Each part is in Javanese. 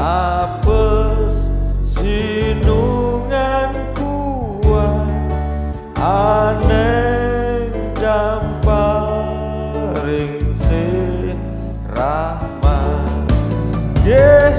apes sinungan kuat aneng damparing si rahmat. Yeh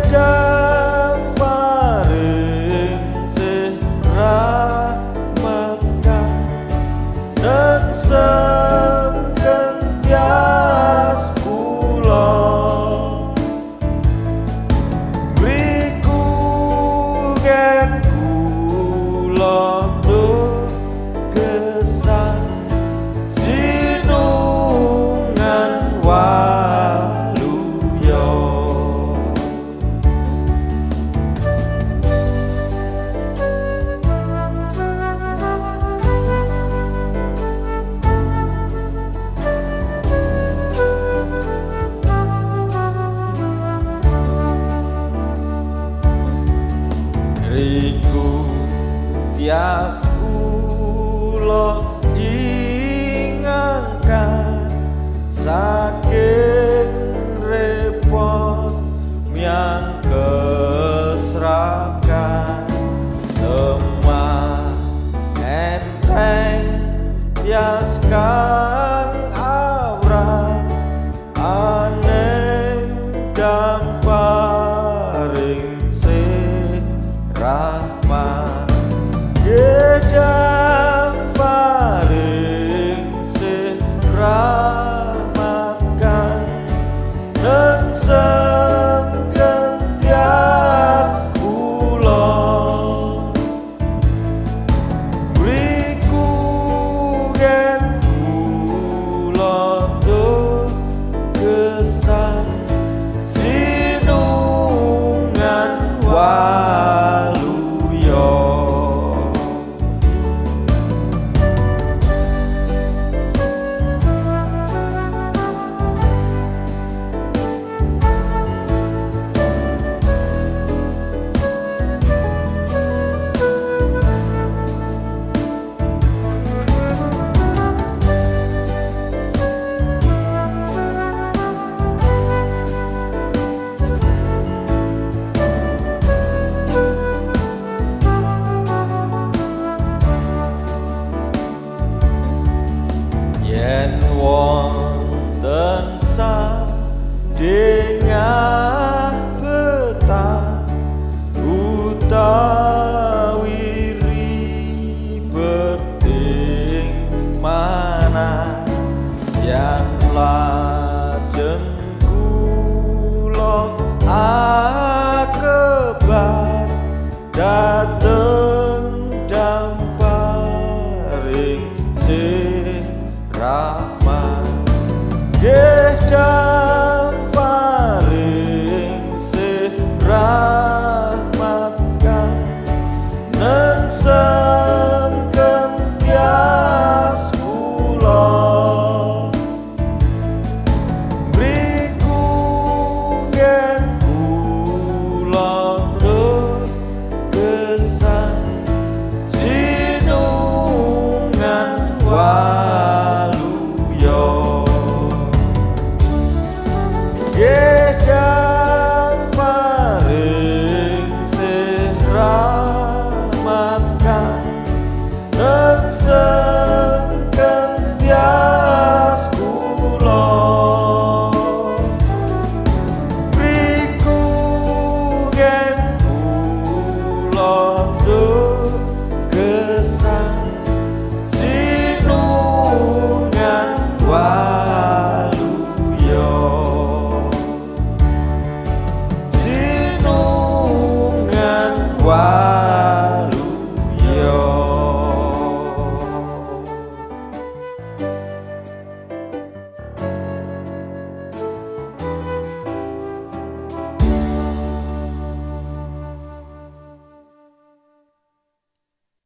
Tias kulo ingangkan Saking repot miangkan got